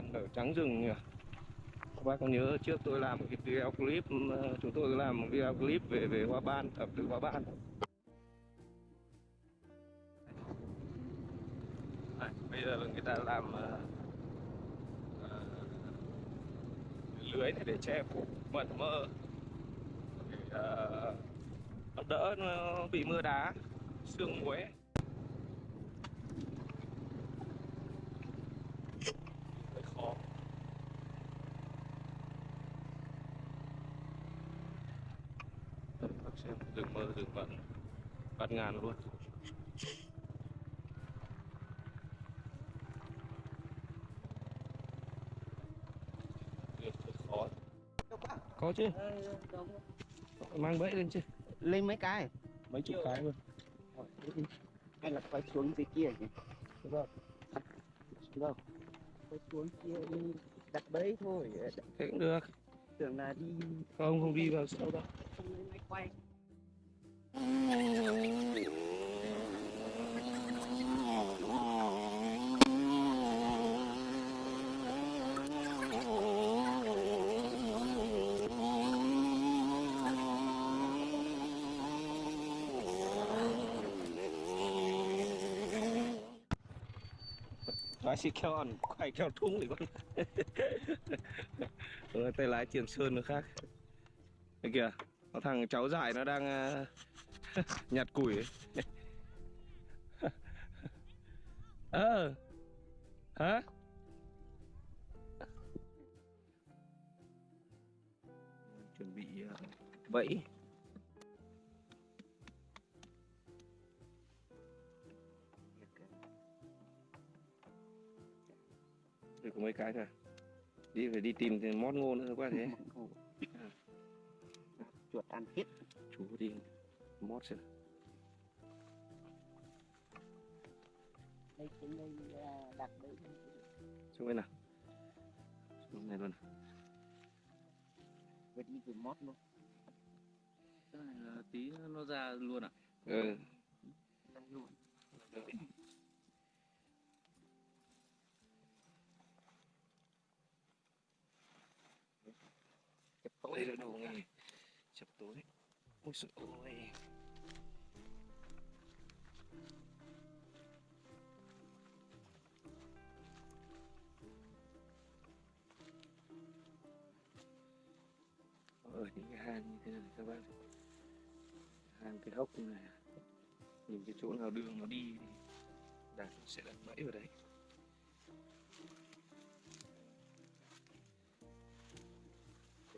ban ở trắng rừng nhỉ? Các bác có nhớ trước tôi làm một cái video clip chúng tôi làm một video clip về về hoa ban ẩm thực hoa ban. Đây, bây giờ người ta làm uh, uh, lưới này để che phủ mận mơ. Để uh, ờ, đỡ nó bị mưa đá sương muối hơi khó Đây, bác xem rừng mơ rừng mận bát ngàn luôn. Khó có chứ. Mang bẫy lên chứ. Lên mấy cái? Mấy chục cái luôn. Hay là quay xuống dưới kia nhỉ? Đúng không? Quay xuống kia đi đặt bẫy thôi. Thế cũng được. Tưởng là đi không không đi vào sâu đâu. Không lên máy quay lái xì keo ăn quay keo thúng thì con Rồi, ờ, tay lái tiền sơn nó khác. Đây kìa có thằng cháu dại nó đang ờ, nhặt củi ấy. ờ. Hả? Chuẩn bị ờ, bẫy. Được có mấy cái thôi. Đi phải đi tìm thì mót ngô nữa quá thế chuột ăn hết chú đi mót xem. Đây trên đây là đặt bẫy xuống bên nào. Xuống này luôn vừa đi vừa mót luôn. Tí nó ra luôn à? Ừ. Lên luôn. Chụp tối đây là đồ nghề chập tối. Ôi trời ơi. Ở những cái hang như thế này các bạn hang cái hốc này. Nhìn cái chỗ nào đường nó đi thì đạt sẽ đặt bẫy vào đấy.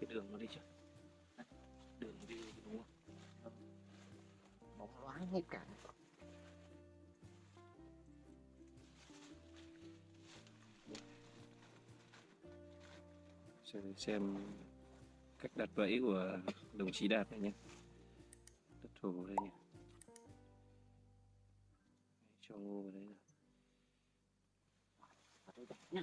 Cái đường nó đi chưa loáng hết cả xem, xem cách đặt bẫy của đồng chí Đạt này nhé. Thổ vào đây nhé cho ngô vào đấy rồi ở đây đặt nhá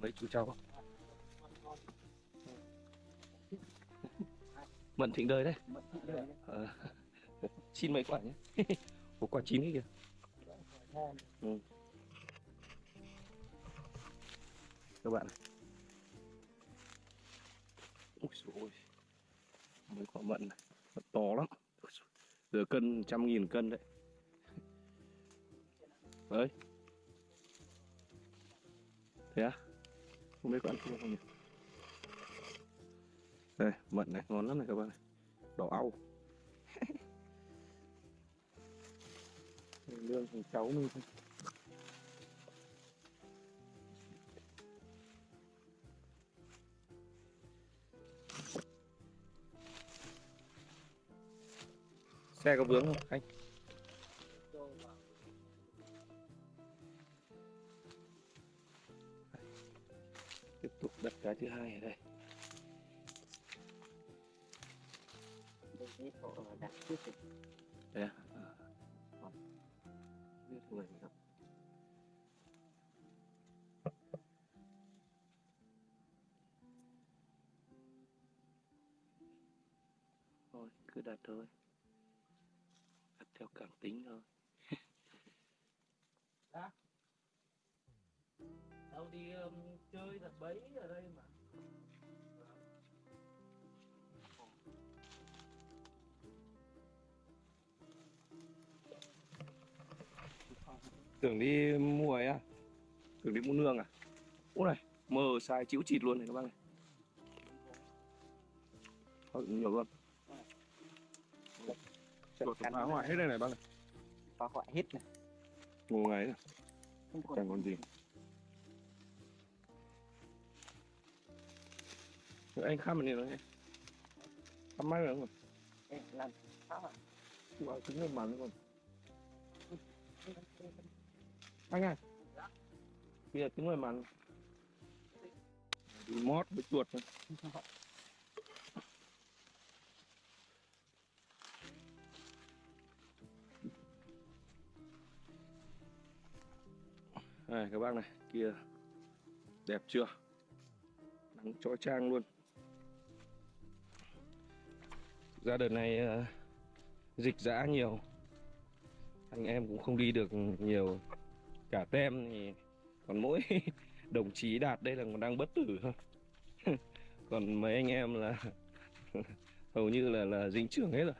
mấy chú cháu. Mận thịnh đời đấy. À, xin mấy quả nhé. Một quả chín ấy kìa. Ừ. các bạn này ui dồi ôi. Mấy quả mận này. Mận to lắm. Giờ cân trăm nghìn cân đấy. Đấy. Thế à không biết có ăn chưa không nhỉ? Đây, mận này, ngon lắm này các bạn này. Đỏ au. Lương thằng cháu mình thôi. Xe có vướng không, anh? Đặt cái thứ hai ở đây đây cái họ đặt trước rồi. đây à? à. Còn biết người gì đâu thôi cứ đặt thôi đặt theo cảm tính thôi đâu đi um, chơi đặt bẫy ở đây mà. Tưởng đi mua ấy à? Tưởng đi mua nương à? Út này mờ sai chịu chịt luôn này các bác này. Thôi, nhiều luôn. Chuột phá hoại hết đây này bác này. Phá hoại hết này. Ngô ngáy này chẳng còn gì Rồi anh khăm này rồi khăm máy rồi không Ê, làm phá hoại Wow, cứng hơn màn luôn anh ơi. Kia cứng hơn màn đi mót với chuột này. Này các bác này, kia. Đẹp chưa? Nắng chói chang luôn. Ra đợt này uh, dịch giã nhiều. Anh em cũng không đi được nhiều. Cả tem thì còn mỗi đồng chí Đạt đây là còn đang bất tử thôi. còn mấy anh em là hầu như là là dính trưởng hết rồi.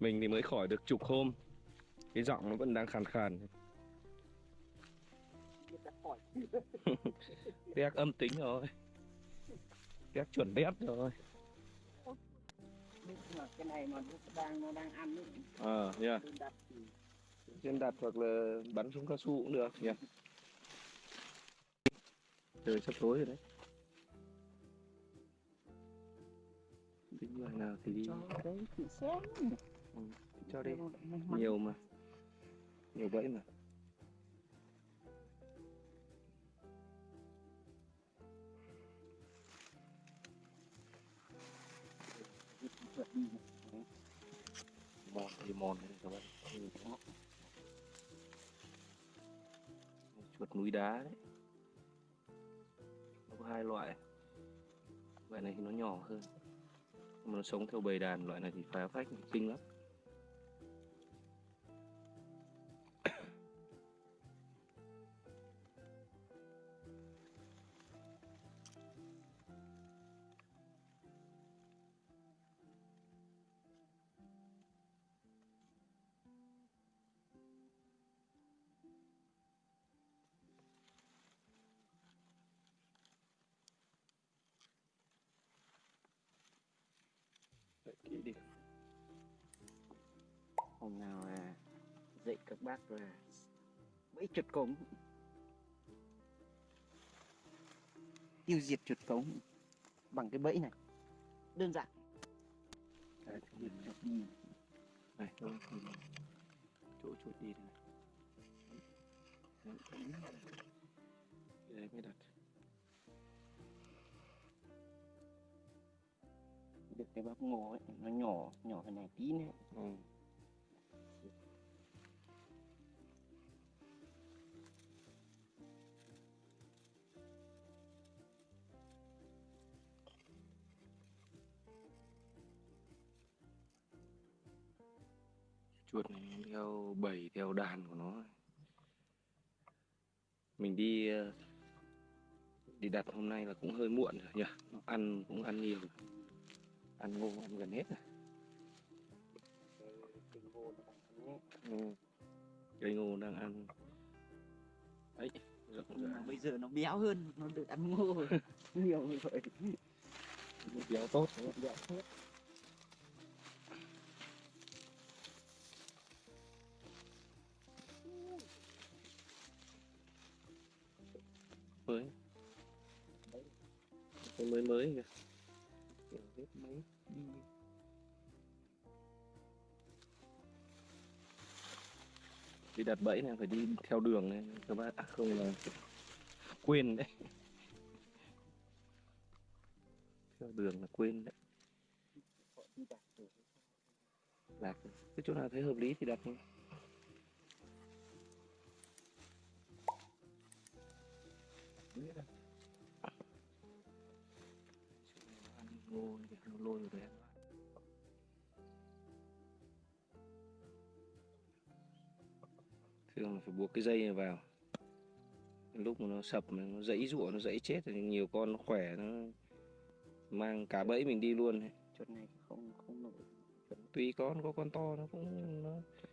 Mình thì mới khỏi được chục hôm. Cái giọng nó vẫn đang khàn khàn. Test âm tính rồi Test chuẩn đét rồi mà cái này mà nó đang nó đang ăn ấy. Ờ, nha. Tôi đặt thì Trên đặt hoặc là bắn súng cao su cũng được nha. Trời sắp tối rồi đấy. Tính loại nào thì đi. Cho đấy chị xem cho đi. Nhiều mà. Nhiều bẫy mà Mòn các bạn. Ừ, Chuột núi đá đấy. Nó có hai loại. Loại này thì nó nhỏ hơn. Nhưng mà nó sống theo bầy đàn, Loại này thì phá phách, kinh lắm. Đợi kỹ đi hôm nào là dạy các bác là bẫy chuột cống. Tiêu diệt chuột cống bằng cái bẫy này. Đơn giản. Đấy, Diệt chuột đi. này đâu thì chỗ chuột đi đây này. Đấy mới đặt. Được cái bắp ngô ấy, nó nhỏ nhỏ cái này tí nữa ừ. chuột này theo bầy, theo đàn của nó mình đi ờ, đi đặt hôm nay là cũng hơi muộn rồi nhỉ ăn, cũng ăn nhiều rồi ăn ngô ăn gần hết rồi cái ngô nó đang ăn nhé. ừ. cây ngô đang ăn. Ấy rộng nhưng mà rãi bây giờ nó béo hơn nó được ăn ngô nhiều như vậy béo tốt béo hết mới mới mới kìa đi đặt bẫy này phải đi theo đường này các bạn à, không là quên đấy. Theo đường là quên đấy. Đặt lạc cái chỗ nào thấy hợp lý thì đặt thôi ngô lôi đấy. Thường phải buộc cái dây này vào. Lúc mà nó sập nó dãy rụa nó dãy chết thì nhiều con nó khỏe nó mang cả bẫy mình đi luôn. Ấy. chuột này không không nổi. Tùy con có con to nó cũng nó chuột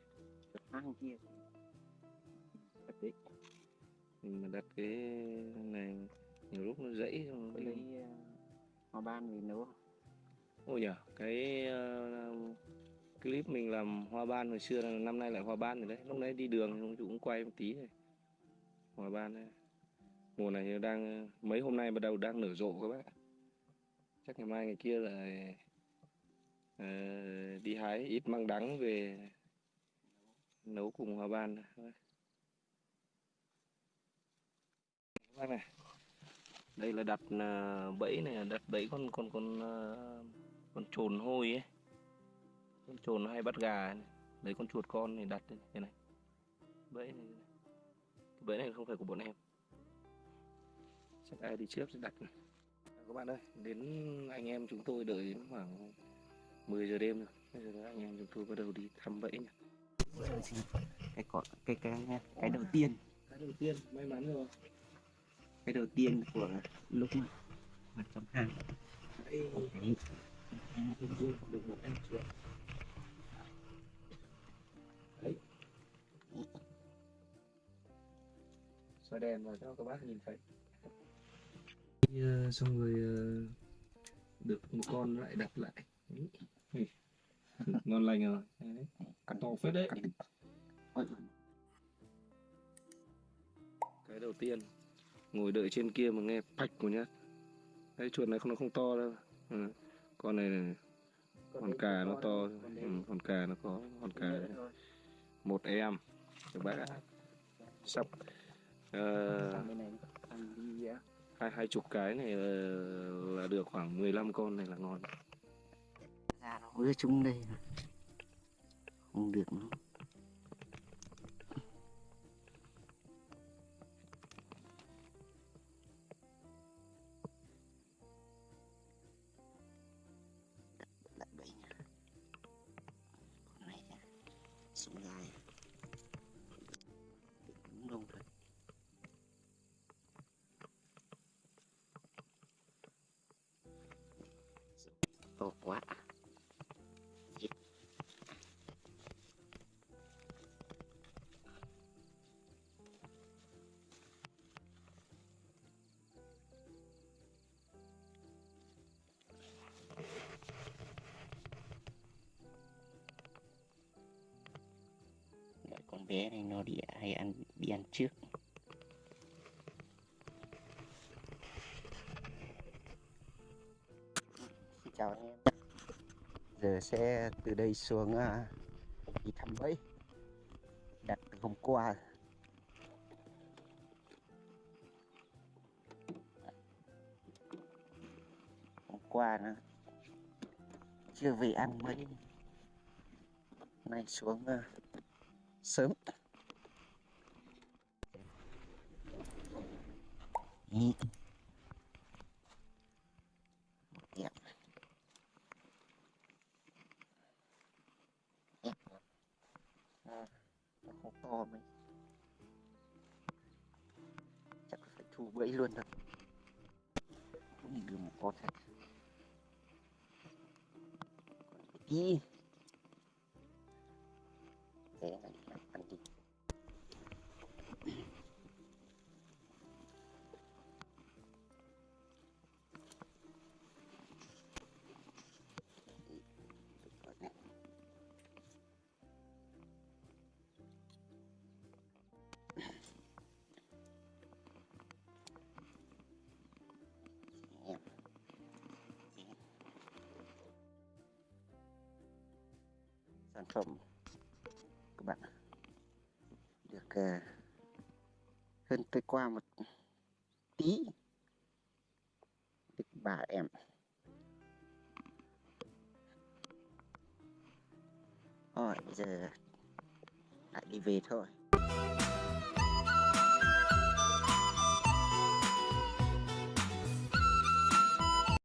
hang kia. Đấy. Mình mà đặt cái này nhiều lúc nó dãy có đi. lấy uh, hoa ban về nấu ôi nhở cái ờ, clip mình làm hoa ban hồi xưa là năm nay lại hoa ban rồi đấy. Lúc đấy đi đường thì cũng quay một tí này. Hoa ban đấy. Mùa này đang mấy hôm nay bắt đầu đang nở rộ các bác chắc ngày mai ngày kia là uh, đi hái ít măng đắng về nấu cùng hoa ban các bác này. Đây là đặt ờ, bẫy này đặt bẫy con con con ờ, con trồn hôi ấy con trồn nó hay bắt gà này. lấy con chuột con này đặt đây này, thế này bẫy này. Cái bẫy này không phải của bọn em. Chắc ai đi trước sẽ đặt. Này. À, các bạn ơi đến anh em chúng tôi đợi đến khoảng 10 giờ đêm rồi. Bây giờ anh em chúng tôi bắt đầu đi thăm bẫy nhỉ cái cỏ cái cái cái đầu tiên. Cái đầu tiên may mắn rồi. Cái đầu tiên của lúc mà mà trong hang đấy. Được một em chuột xoay đèn vào cho các bác nhìn thấy? Ờ, xong rồi ờ, được một con lại đặt lại. Ui, ngon lành rồi. Đấy. còn to phết đấy. cái đầu tiên ngồi đợi trên kia mà nghe phạch một nhát. Cái chuột này không nó không to đâu. Ừ. con này, này con cà nó to. ừ, con cà nó có con cà một em. Các bác ạ. Sắp ờ, hai hai chục cái này là, là được khoảng 15 con này là ngon. Ra nó với chúng đây. Không được nó lại bẫy nha. Con này xuống dài bé này nó đi, hay ăn, đi ăn trước. Xin chào anh em. Giờ sẽ từ đây xuống à, đi thăm bẫy. Đặt từ hôm qua. Hôm qua nó chưa về ăn mấy nay xuống à, sớm. Đẹp. Đẹp. À, nó không to mấy chắc phải thu bẫy luôn rồi không được một con thật còn sản phẩm. Các bạn được uh, hơn tôi qua một tí. Tức bà em. Rồi giờ lại đi về thôi.